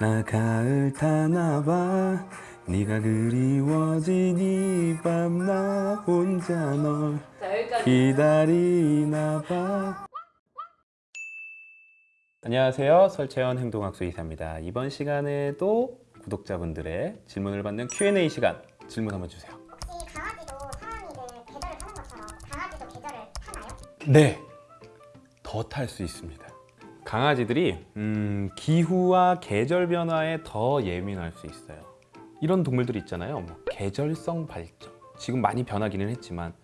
나 가을 타나봐 네가 그리워진 이 밤 나 혼자 널자 여기까지. 기다리나 봐. 안녕하세요. 설채원 행동학수 이사입니다. 이번 시간에도 구독자분들의 질문을 받는 Q&A 시간 질문 한번 주세요. 혹시 강아지도 사람이들 계절을 타는 것처럼 강아지도 계절을 타나요? 네, 더 탈 수 있습니다. 강아지들이 음, 기후와 계절 변화에 더 예민할 수 있어요. 이런 동물들 있잖아요. 뭐 계절성 발정. 지금 많이 변하기는 했지만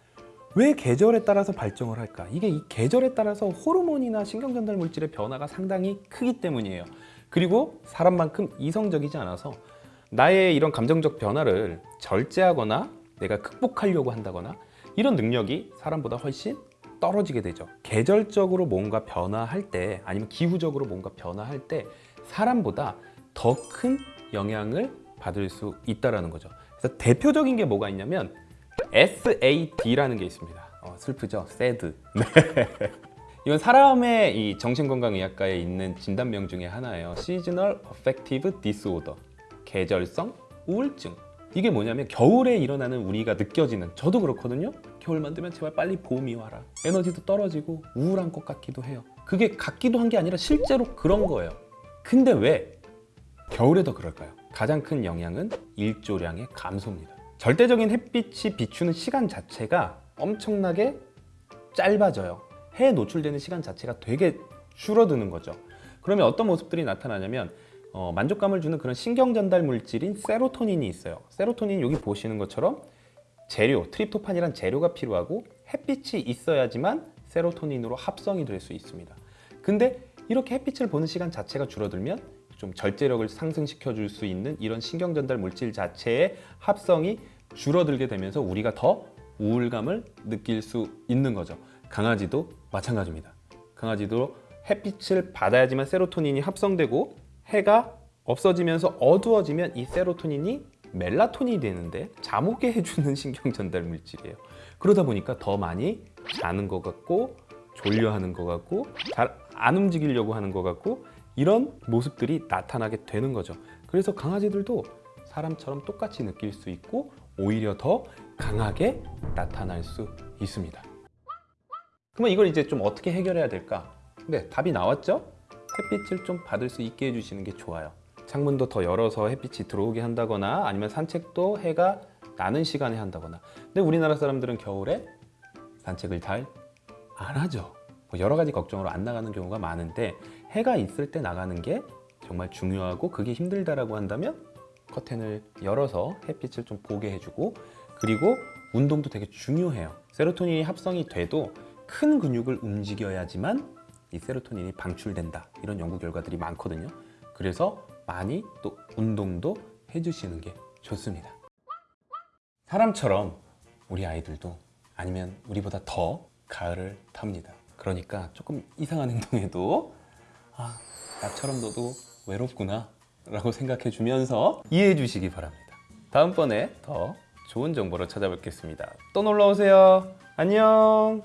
왜 계절에 따라서 발정을 할까? 이게 이 계절에 따라서 호르몬이나 신경전달 물질의 변화가 상당히 크기 때문이에요. 그리고 사람만큼 이성적이지 않아서 나의 이런 감정적 변화를 절제하거나 내가 극복하려고 한다거나 이런 능력이 사람보다 훨씬 떨어지게 되죠. 계절적으로 뭔가 변화할 때 아니면 기후적으로 뭔가 변화할 때 사람보다 더 큰 영향을 받을 수 있다라는 거죠. 그래서 대표적인 게 뭐가 있냐면 SAD라는 게 있습니다. 어, 슬프죠? SAD. 네. 이건 사람의 이 정신건강의학과에 있는 진단명 중에 하나예요. Seasonal Affective Disorder. 계절성 우울증. 이게 뭐냐면 겨울에 일어나는 우리가 느껴지는 저도 그렇거든요. 겨울만 되면 제발 빨리 봄이 와라. 에너지도 떨어지고 우울한 것 같기도 해요. 그게 같기도 한 게 아니라 실제로 그런 거예요. 근데 왜 겨울에 더 그럴까요? 가장 큰 영향은 일조량의 감소입니다. 절대적인 햇빛이 비추는 시간 자체가 엄청나게 짧아져요. 해에 노출되는 시간 자체가 되게 줄어드는 거죠. 그러면 어떤 모습들이 나타나냐면 어, 만족감을 주는 그런 신경 전달 물질인 세로토닌이 있어요. 세로토닌 여기 보시는 것처럼 재료, 트립토판이란 재료가 필요하고 햇빛이 있어야지만 세로토닌으로 합성이 될 수 있습니다. 근데 이렇게 햇빛을 보는 시간 자체가 줄어들면 좀 절제력을 상승시켜 줄 수 있는 이런 신경 전달 물질 자체의 합성이 줄어들게 되면서 우리가 더 우울감을 느낄 수 있는 거죠. 강아지도 마찬가지입니다. 강아지도 햇빛을 받아야지만 세로토닌이 합성되고 해가 없어지면서 어두워지면 이 세로토닌이 멜라토닌이 되는데 잠 오게 해주는 신경 전달 물질이에요. 그러다 보니까 더 많이 자는 것 같고 졸려하는 것 같고 잘 안 움직이려고 하는 것 같고 이런 모습들이 나타나게 되는 거죠. 그래서 강아지들도 사람처럼 똑같이 느낄 수 있고 오히려 더 강하게 나타날 수 있습니다. 그러면 이걸 이제 좀 어떻게 해결해야 될까? 네, 답이 나왔죠? 햇빛을 좀 받을 수 있게 해주시는 게 좋아요. 창문도 더 열어서 햇빛이 들어오게 한다거나 아니면 산책도 해가 나는 시간에 한다거나 근데 우리나라 사람들은 겨울에 산책을 잘 안 하죠. 뭐 여러 가지 걱정으로 안 나가는 경우가 많은데 해가 있을 때 나가는 게 정말 중요하고 그게 힘들다라고 한다면 커튼을 열어서 햇빛을 좀 보게 해주고 그리고 운동도 되게 중요해요. 세로토닌이 합성이 돼도 큰 근육을 움직여야지만 이 세로토닌이 방출된다 이런 연구 결과들이 많거든요. 그래서 많이 또 운동도 해주시는 게 좋습니다. 사람처럼 우리 아이들도 아니면 우리보다 더 가을을 탑니다. 그러니까 조금 이상한 행동에도 아, 나처럼 너도 외롭구나 라고 생각해 주면서 이해해 주시기 바랍니다. 다음번에 더 좋은 정보로 찾아뵙겠습니다. 또 놀러 오세요. 안녕.